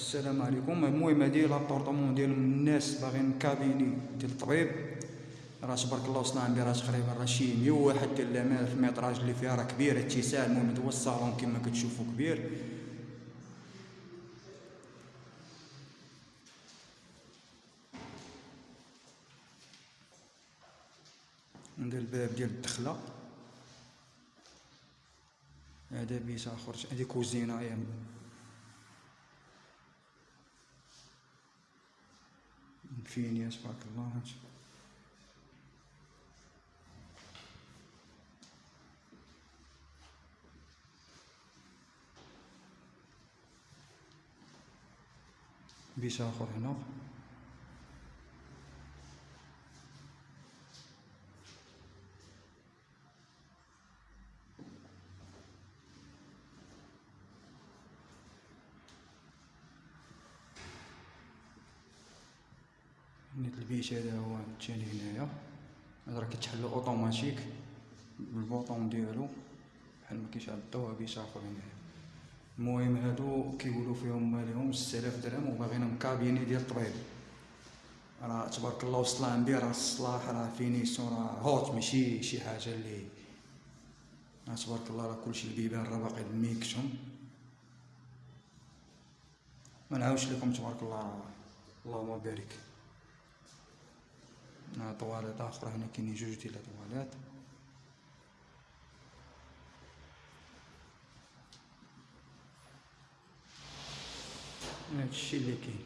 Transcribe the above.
السلام عليكم. المهم هادي لابورطمون ديال الناس باغيين كابيني ديال الطبيب. راه تبارك الله وصلنا عندي راه تقريبا راه شي 101 ديال الميطراج اللي فيها راه كبير. اتساع المهم هو الصالون كما كتشوفوا كبير. عندها الباب ديال الدخلة. هذا بيت آخر. هذه كوزينة يعني فينيا تبارك الله بيت اخر هنا نيت البيت هذا هو الثاني هنايا. هذا راه كيتحل اوتوماتيك بالبوطون ديالو بحال ما كيشعل الضوء بيت اخر هنايا. المهم هادو كيقولوا فيهم مالهم 6000 درهم وباغيين كابيني ديال الطبيب. راه تبارك الله وصل عندي راه الصلاح راه فينيسيون راه هوت ماشي شي حاجة اللي راه تبارك الله راه كلشي البيبان راه باقي ميكشون ما نعاودش لكم تبارك الله اللهم بارك. طواليط أخرى هنا كاينين جوج ديال الطواليط هادشي اللي كاين.